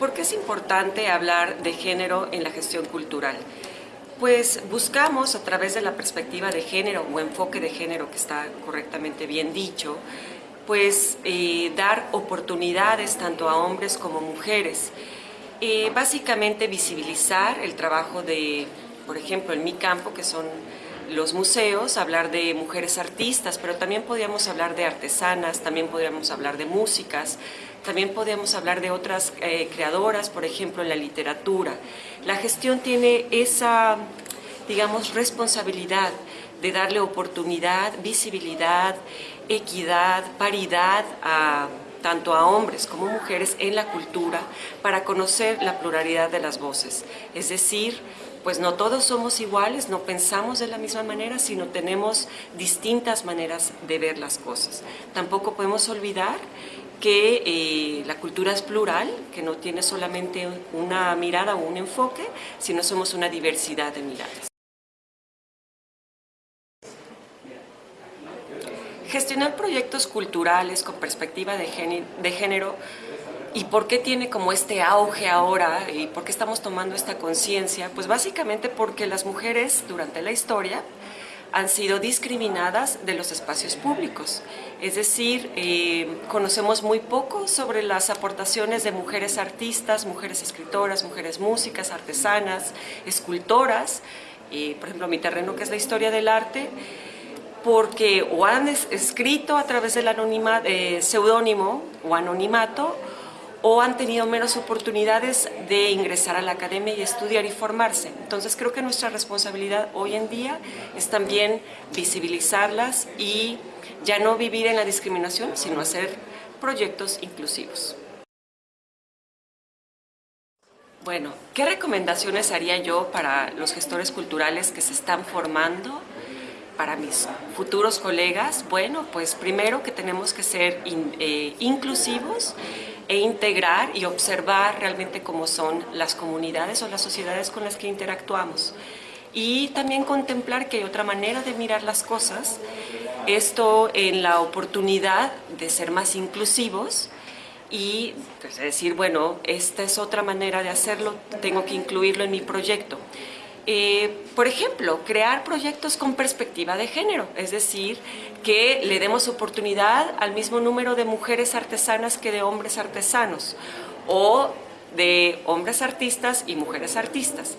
¿Por qué es importante hablar de género en la gestión cultural? Pues buscamos a través de la perspectiva de género o enfoque de género que está correctamente bien dicho, pues eh, dar oportunidades tanto a hombres como mujeres. Eh, básicamente visibilizar el trabajo de, por ejemplo, en mi campo, que son los museos, hablar de mujeres artistas, pero también podríamos hablar de artesanas, también podríamos hablar de músicas, también podríamos hablar de otras eh, creadoras, por ejemplo, en la literatura. La gestión tiene esa, digamos, responsabilidad de darle oportunidad, visibilidad, equidad, paridad a tanto a hombres como mujeres en la cultura para conocer la pluralidad de las voces. Es decir, pues no todos somos iguales, no pensamos de la misma manera, sino tenemos distintas maneras de ver las cosas. Tampoco podemos olvidar que eh, la cultura es plural, que no tiene solamente una mirada o un enfoque, sino somos una diversidad de miradas. Gestionar proyectos culturales con perspectiva de género ¿Y por qué tiene como este auge ahora y por qué estamos tomando esta conciencia? Pues básicamente porque las mujeres durante la historia han sido discriminadas de los espacios públicos. Es decir, eh, conocemos muy poco sobre las aportaciones de mujeres artistas, mujeres escritoras, mujeres músicas, artesanas, escultoras, eh, por ejemplo, mi terreno que es la historia del arte, porque o han escrito a través del eh, seudónimo o anonimato o han tenido menos oportunidades de ingresar a la academia y estudiar y formarse. Entonces creo que nuestra responsabilidad hoy en día es también visibilizarlas y ya no vivir en la discriminación, sino hacer proyectos inclusivos. Bueno, ¿qué recomendaciones haría yo para los gestores culturales que se están formando? Para mis futuros colegas, bueno, pues primero que tenemos que ser eh, inclusivos e integrar y observar realmente cómo son las comunidades o las sociedades con las que interactuamos. Y también contemplar que hay otra manera de mirar las cosas, esto en la oportunidad de ser más inclusivos y pues, decir, bueno, esta es otra manera de hacerlo, tengo que incluirlo en mi proyecto. Eh, por ejemplo, crear proyectos con perspectiva de género, es decir, que le demos oportunidad al mismo número de mujeres artesanas que de hombres artesanos, o de hombres artistas y mujeres artistas.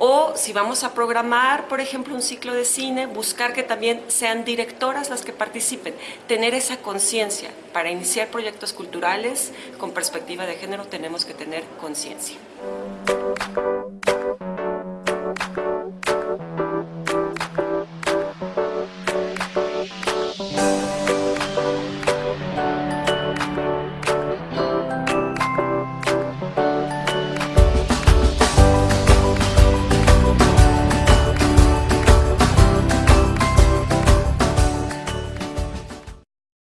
O si vamos a programar, por ejemplo, un ciclo de cine, buscar que también sean directoras las que participen, tener esa conciencia. Para iniciar proyectos culturales con perspectiva de género tenemos que tener conciencia.